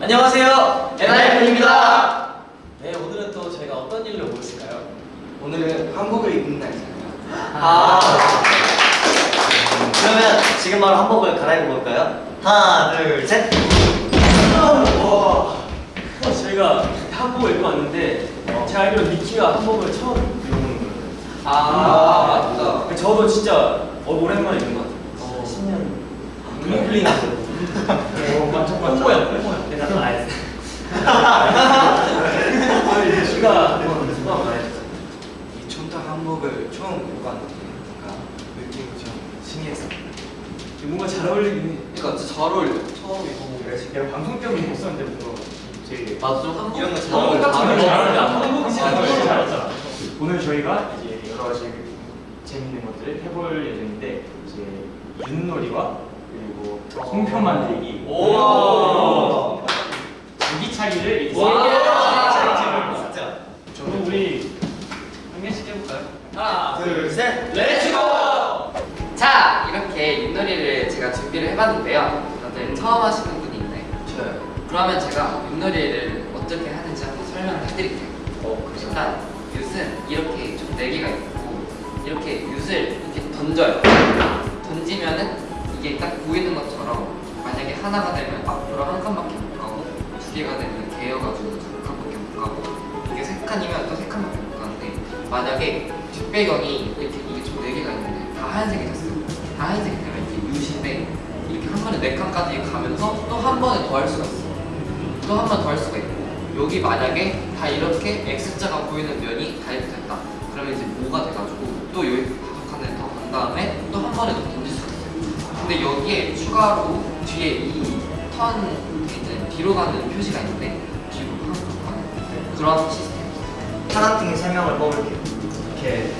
안녕하세요. 엔하이픈입니다. 네 오늘은 또 저희가 어떤 일로 모였을까요? 오늘은 한복을 입는 날이잖아요. 아. 그러면 지금 바로 한복을 갈아입어 볼까요? 하나, 둘, 셋. 와. 저희가 한복을 입고 왔는데 제가 알기로 미키가 한복을 처음 입어보는 거예요. 아, 맞다. 저도 진짜 어, 오랜만에 입는 것 같아요. 10년. 눈이 풀리나 완전 뽕보야 뽕보야 내가 또 알았어 미키가 한번 소감 말해주세요 이 촌타 한복을 처음 왔는데 뭔가 느낌이 좀 신기했어요. 뭔가 잘 어울리긴 해 그러니까 잘 어울려. 처음 입어보고. 내가 방송 때문에 못 썼는데 뭔가 되게 나도 좀 한복 이런 거잘 한복 어울려. 딱잘잘 어울려. 한복이 잘 어울려. 오늘 저희가 이제 여러 가지 재밌는 것들을 해볼 예정인데 이제 윷놀이와 송편 만들기, 오. 제기차기를 이제 와. 진짜. 저는 우리 한 개씩 해볼까요? 하나 둘, 셋. Let's go 자 이렇게 윷놀이를 제가 준비를 해봤는데요 다들 처음 하시는 분이 있나요? 저요. 그러면 제가 윷놀이를 어떻게 하는지 한번 설명을 해드릴게요 어, 일단 윷은 이렇게 총 4개가 있고 이렇게 윷을 이렇게 던져요 던지면은 이게 딱 보이는 것처럼 만약에 하나가 되면 앞으로 한 칸밖에 못 가고 두 개가 되면 개여가지고 두 칸밖에 못 가고 이게 세 칸이면 또 세 칸밖에 못 가는데 만약에 뒷배경이 이렇게 이게 총 4개가 있는데 다 하얀색이 됐어요. 다 하얀색이 되면 이게 윷인데 이렇게 한 번에 4칸까지 가면서 또 한 번에 더 할 수가 있어요. 또한 번 더 할 수가 있고 여기 만약에 다 이렇게 X자가 보이는 면이 다 이렇게 됐다. 그러면 이제 뭐가 돼가지고 또 여기 다섯 칸을 더간 다음에 또 한 번에 더 근데 여기에 추가로 뒤에 이턴 이제 뒤로 가는 표시가 있는데 뒤로 가는 그런 시스템이에요 파란팅의 설명을 뽑을게요. 이렇게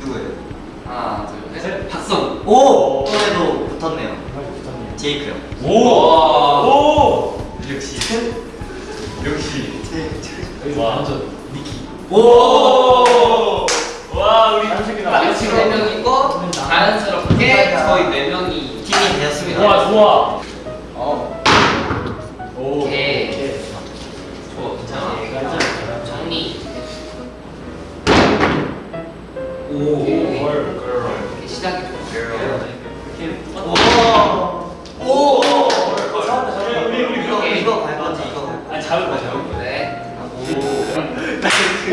누구예요? 하나 둘셋 박성 오! 또래도 붙었네요. 제이크 형. 오! 오! 역시. 역시. 와 완전 니키 오! 와 우리 한식이다. 마치 4명이고 자연스럽게 저희 4명이 팀이 되었습니다. 좋아 좋아.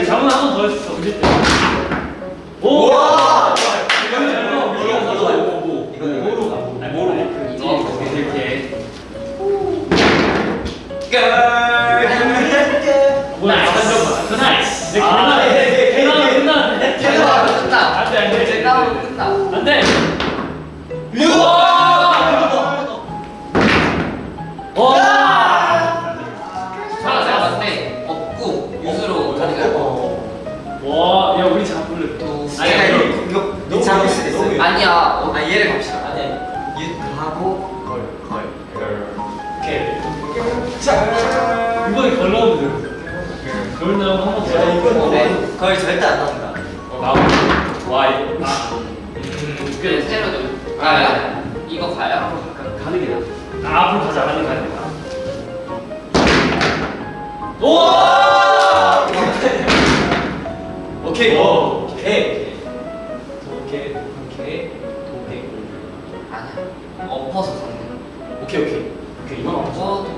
잡으면 한번 더 했어. 때. 오! 있어요. 아니야 어, 아 얘를 갑시다. 아니 윷 하고 걸 걸. 오케이. 이번에 걸 넣으면 돼. 걸 넣으면 한번 더. 야 이건 네. 걸 절대 안 나온다. 나와. 와 이. 아. 그 새로 좀 가요? 이거 가요? 가는 게 나. 아 앞으로 가자. 가는 가는 가. 오! 오케이 오. 오케이 오케이 어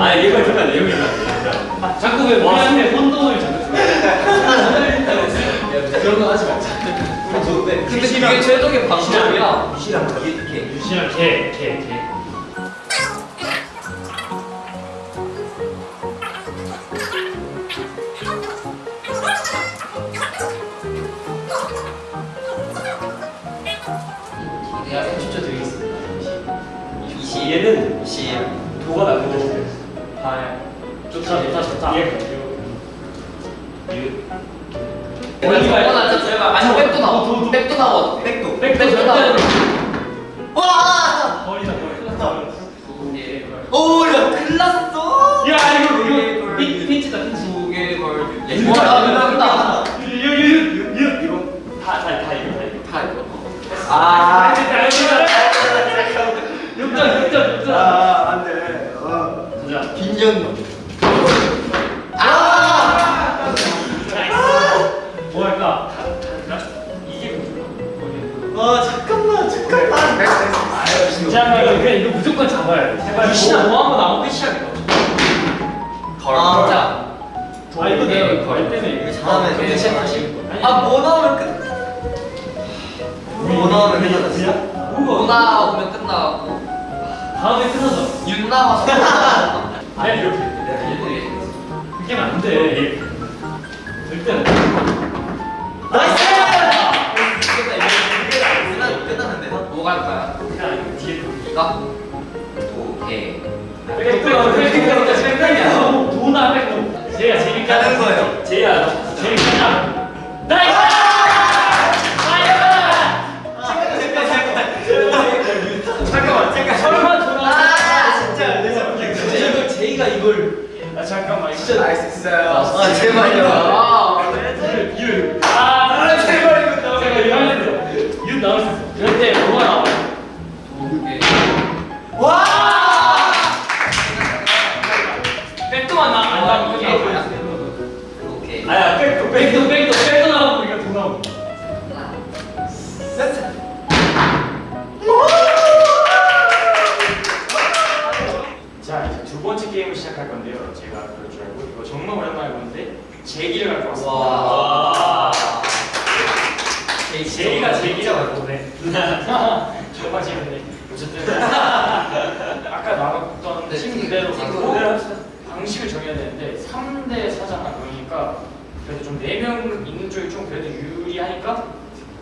아니 너. 아 잠깐 내용이 있나 자꾸 왜 우리한테 혼돈을 자꾸 줘? 이런 거 하지 말자. 우리 좋은데. 근데 그게 최적의 방법이야. 유시랑 이렇게. 유시랑 개, 개, 개. 얘는. 도가 나고 아, 좋다, 좋다, 좋다. 예. 유. 원리가 나 저희가 아니 백도 나와. 백도 나와. 백도. 백도 나와. 와! 거리다. 예. 오, 야, 큰일 났어! 야, 이거, 이거, 핀- 핀치다, 핀치. 두개 걸. 야, 와, 나. 유, 유, 유, 유, 이거. 다, 다, 다 이거, 다 이거. 다 이거. 아, 육 이거 그냥 이거 무조건 잡아야 돼. 제발. 유시랑 뭐 한번 나오면 끝이야. 아, 자. 아 이거 내가 걸 때문에 이거 이거 잘하면 근데 돼. 진짜 아, 뭐 나오면 끝. 뭐 나오면 진짜? 오 나오면 끝나고 다음에 끝나서 윤 나와서 아 이렇게 그게 안 돼. 절대 안 돼. 나이스! 4잖아 그러니까 그래도 좀 4명 있는 쪽이 좀 그래도 유리하니까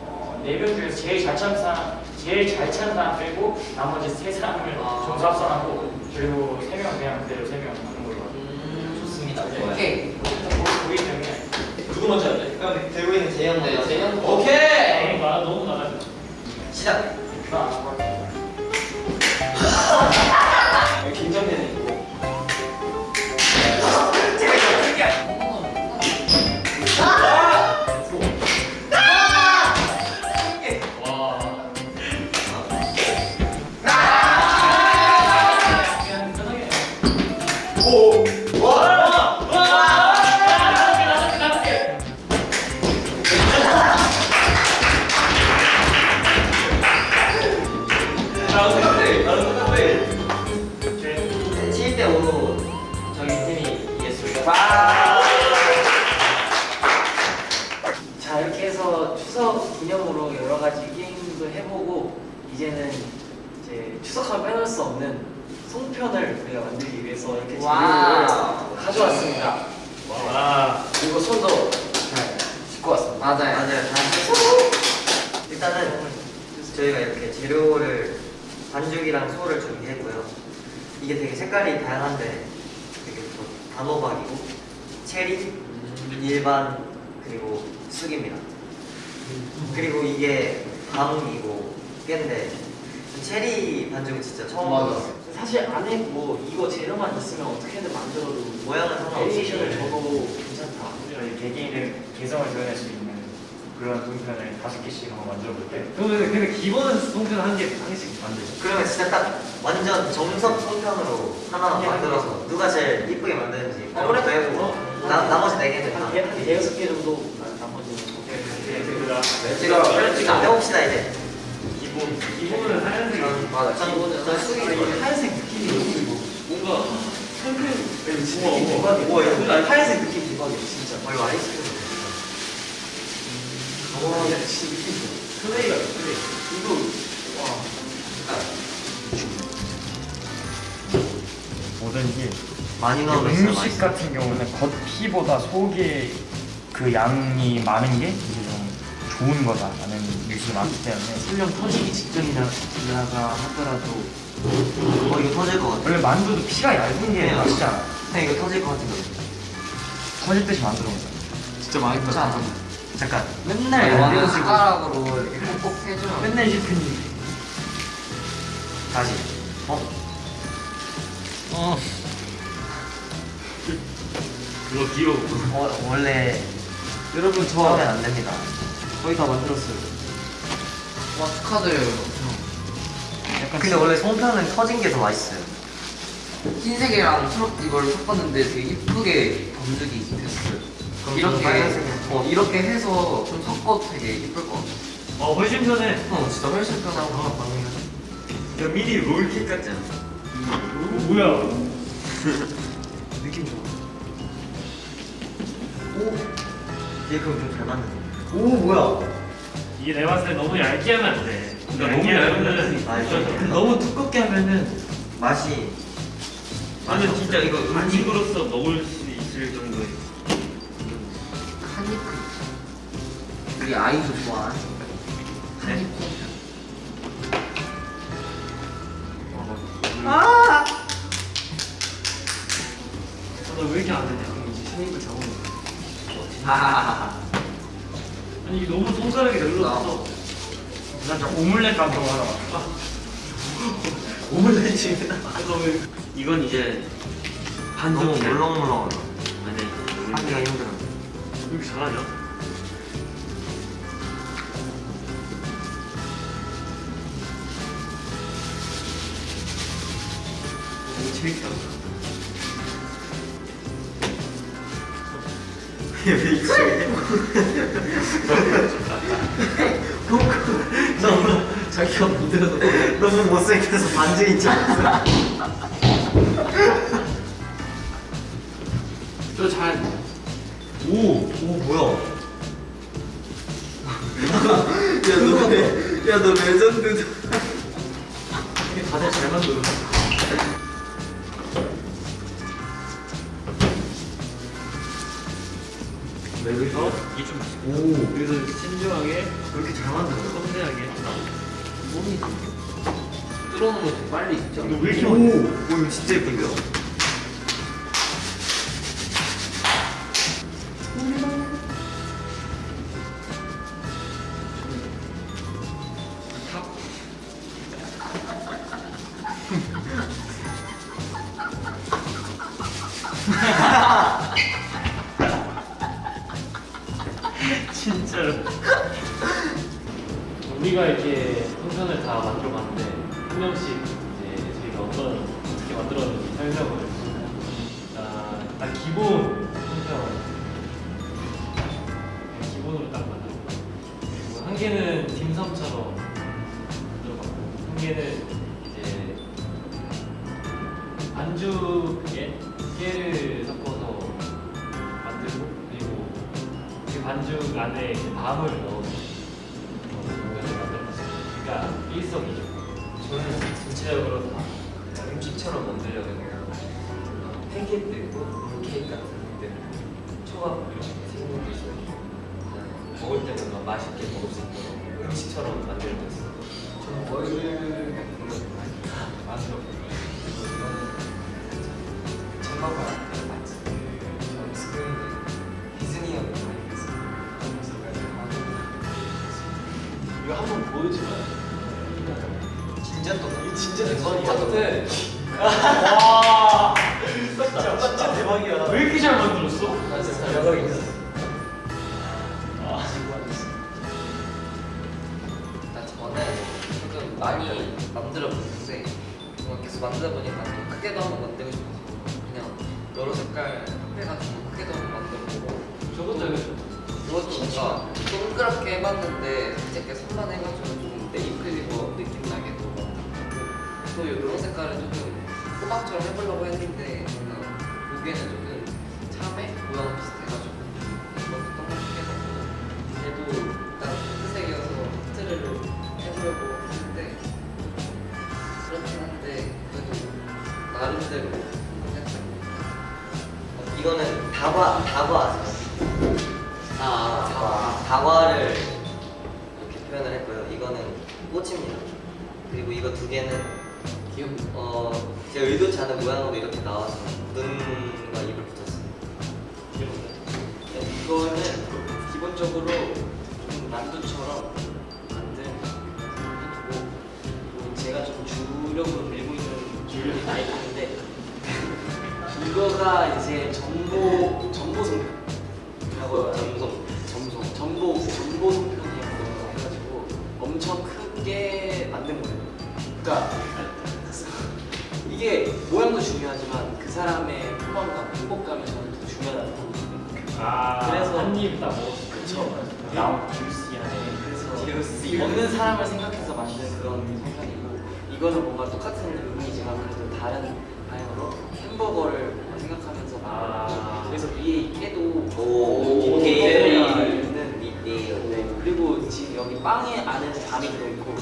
어, 4명 중에서 제일 잘 차는 사람 제일 잘 차는 사람 빼고 나머지 세 사람을 아. 점수 합산하고 그리고 3명 그냥 그대로 3명 하는 걸로. 음, 좋습니다 네. 오케이 보기 때문에 누구 먼저 할래? 그럼 들고 있는 네 먼저. 재현 오케이. 너무 나 너무 나가지 시작. 나 해서 이렇게 재료를 wow. 가져왔습니다. 와. 그리고 손도 잘 씻고 왔습니다. 맞아요 맞아요. 다 일단은 저희가 이렇게 재료를 반죽이랑 소를 준비했고요. 이게 되게 색깔이 다양한데 되게 또 단호박이고 체리, 일반 그리고 쑥입니다. 그리고 이게 밤이고 깨인데 체리 반죽은 진짜 처음. 먹었어요. 사실 안에 뭐 이거 재료만 있으면 어떻게든 만들어도 모양은 상관없이 variation을 줘도 괜찮다. 저희 개개인의 개성을 드러낼 수 있는 그런 송편을 다섯 개씩 한번 만들어 볼게요. 그러면 근데 기본은 송편 한 개, 한 개씩 만들죠. 그러면 진짜 딱 완전 정석 송편으로 하나 만들어서 누가 제일 이쁘게 만드는지 어, 그래? 그것도 해보고 어. 나, 나머지 네 개는 다 한 대- 대여섯 개 정도 네, 그다 지금 지금 해봅시다 이제 기본 기본은 하얀색. 맞아 전 이거는 전 쑥이 이 하얀색 느낌이 뭔가 송편 진짜 우와, 느낌 우와. 대박이야. 하얀색 느낌 대박이야 진짜. 어 이거 아이스크림 플레이가 플레이. 이거 뭐든지 많이 나오면 진짜 음식 맛있어. 같은 경우는 겉피보다 속에 그 양이 많은 게 이제 좀 좋은 거다라는 뉴스가 많기 때문에 설령 터지기 직전이라가 하더라도 어 이거 터질 것 같아. 원래 만두도 피가 얇은 게 네. 맛있잖아 형 이거 터질 것 같은데. 터질 듯이 만들어 먹자 진짜 맛있다. 잠깐. 맨날 완전 식으로 숟가락으로 이렇게 꼭 해줘요. 맨날 실패님 다시. 어? 그거 귀여워. 어 원래 여러분 저 처음엔 안 됩니다. 거의 다 만들었어요 와 축하드려요. 약간 근데 원래 송편은 터진 게 더 맛있어요. 흰색이랑 초록 이걸 섞었는데 되게 이쁘게 번득이 됐어요. 그럼 이렇게. 어 이렇게 해서 좀 섞어도 되게 이쁠 것 같아. 어 훨씬 편해. 어 진짜 훨씬 편하고. 이거 미니 롤케이크 같지 않아? 어, 뭐야? 느낌 좋아. 오. 얘 그럼 좀잘 만드네. 오 뭐야? 이게 내가 봤을 때 너무 얇게 하면 안 돼. 너무 너무 얇으면 아, 쪄져. 너무 두껍게 하면은 맛이 나는 진짜 이거 음식으로서 먹을 수 있을 정도의 한입 우리 아이도 좋아하는 한입 너왜 이렇게 안 되냐? 이제 쉐이프 잡으면 하하하하. 아니 이게 너무 손가락이 늘렀어. 진짜 오믈렛 감독 하러 와 오믈렛이 그래서 왜 이건 이제 너무 반죽 돼. 물렁물렁하다. 아니 하기가 힘들어. 왜 이렇게 잘하냐? 너무 재밌다. 너무 자기가 만들어서 너무 못생겨서 반증인 줄 알았어. 저 잘 오, 오 뭐야? 야너 야너 레전드다. 다들 잘 만들어. 여기서 이게 좀 오, 여기서 신중하게 왜 이렇게 잘 만들어? 섬세하게. 몸이 뚫어놓으면 좀 빨리 익죠. 이거 왜 이렇게 오, 많이? 오 이거 진짜 예쁜데요? 우리가 이렇게 풍선을 다 만들어 봤는데 한 명씩 이제 저희가 어떤 어떻게 만들었는지 설명을 해주세요. 자, 일단 기본 풍선 기본으로 딱 만들고 그리고 한 개는 딤섬처럼 만들어봤고 한 개는 이제 반죽에 깨를 섞어서 만들고 그리고 그 반죽 안에 이제 밤을 넣어서. 그러니까 일석이조. 저는 전체적으로 다 음식처럼 만들려고 해요. 어, 팬케이크 있고 롤케이크 같은 것들 초밥 이렇게 생각도 있어요. 먹을 막 맛있게 먹을 수 있도록 음식처럼 만들고 있어요. 저는 많이 만들었거든요. 그리고 이거는 장마가 한번 보여주면 진짜 똑같아. 이 진짜 대박이야. 와. 진짜, 진짜 대박이야. 왜 이렇게 잘 만들었어? 나 진짜 대박이야. 아, 일단 저는 조금 많이 만들어 보는데 뭔가 계속 만들다 보니까 좀 크게도 한번 만들고 싶어서 그냥 여러 색깔 합해가지고 크게도 한번 만들어보고 저것도 이거 뭔가 동그랗게 해봤는데 살짝 선만 해가지고 좀 네잎클리버 느낌 나게 또 만들고 또 이런 색깔은 조금 호박처럼 해보려고 했는데 보기에는 조금 참외? 모양 비슷해가지고 네, 이거는 기본적으로 좀 만두처럼 만든 해두고 그리고 제가 좀 주력으로 밀고 있는 주력이 나이프인데 이거가 이제 전보 전보 송편이라고 점성. 점소 전보 전보 송편이라고 해가지고 엄청 크게 만든 거예요. 그러니까 이게 모양도 중요하지만 그 사람의 포만감, 행복감이 저는 더 중요하다고 보거든요. 아 그래서- 한입 다 먹었어. 그쵸. 나온 주시하네. 그래서 먹는 사람을 생각해서 만든 그런 송편이고 이거는 뭔가 똑같은 의미지만 그래도 다른 방향으로 햄버거를 생각하면서 아. 만든 그래서 위에 이 깨도 오, 디테일이 디테일. 있는 디테일. 네, 그리고 지금 여기 빵에 안에는 밤이 들어있고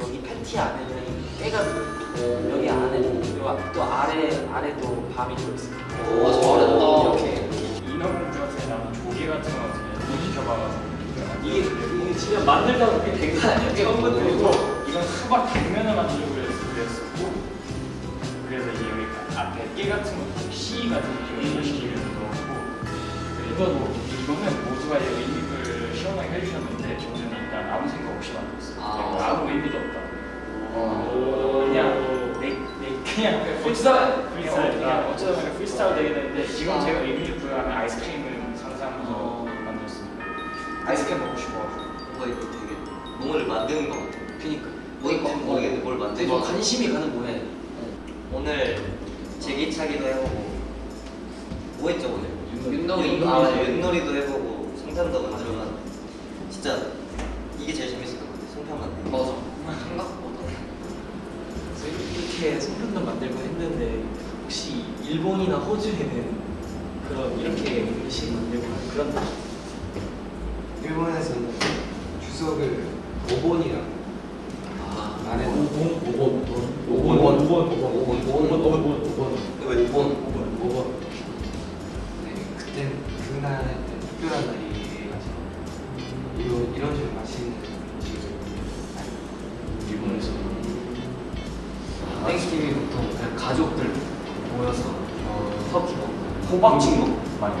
여기 패티 안에는 깨가 들어있고 여기 안에 그리고 또 아래 아래도 밤이 들어있어요. 오, 잘했다. 이렇게 인어공주 같은 나무 조개 같은 거 같은 거 시켜봐가지고 이게 이게 진짜 만들다가 그게 된거 아니야? 처음부터 그리고 이건 수박 뒷면을 만들고 그랬- 그랬었고 그래서 이게 여기 앞에 깨 같은 것도 씨 같은 거 연결시키면서 넣었고 그리고 이거는 모두가 이제 의미를 시원하게 해주셨는데 저는 일단 아무 생각 없이 만들었어요 아. 아무 의미도 없다 오. 그냥 그냥 프리스타일. 그냥, 프리스타일. 어, 그냥 어쩌다 보니 프리스타일 되겠는데 지금 아. 제가 의미를 부여하면 아이스크림을 상상해서 만들었습니다 아이스크림 먹고 싶어. 뭐 이거 되게 몸을 만드는 것 같아요. 그니까. 뭔지 모르겠는데 뭘 되게 것 같아요. 관심이 가는 모양이야. 오늘 제기차기도 해보고 뭐 했죠 오늘? 윷놀이. 아 윷놀이도 해보고 송편도 만들어봤는데 진짜 이게 제일 재밌었던 것 같아요 송편 만드는 거 맞아. 생각보다. 그래서 이렇게 송편도 만들고 했는데 혹시 일본이나 호주에는 그런 이렇게 음식 만들고 하는 그런 데 일본에서는 주석을 오본이라고 보통 그냥 가족들 모여서 어, 터키 먹고. 호박죽 먹고 많이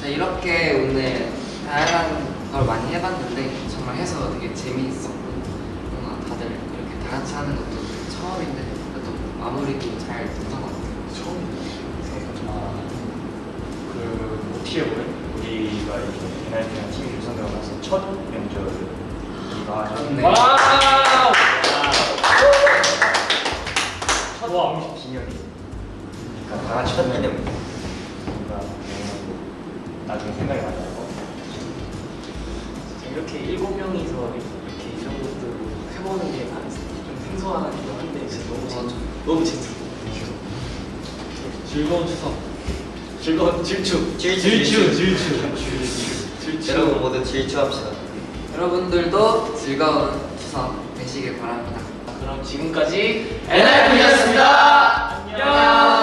자 이렇게 오늘 다양한 걸 많이 해봤는데 정말 해서 되게 재미있었고 뭔가 다들 이렇게 다 같이 하는 것도 처음인데 그래도 마무리도 잘 됐던 것 같아요. 그 어떻게 보면 우리가 이렇게 NIP랑 팀이 구성되고 나서 첫 명절이기가 하죠. 왕식 기념이. 그러니까 다 같이 기념. 뭔가 음, 나중에 생각이 나고. 이렇게 일곱 명이서 이렇게 이런 것도 해보는 게난좀 생소하기도 한데 진짜 너무 재밌 너무 재밌어. 즐거운 추석. 즐거운 질추. 질추, 질추, 질추. 질추. 여러분 모두 질주합시다 여러분들도 즐거운 추석 되시길 바랍니다. 지금까지 NIP였습니다. 안녕.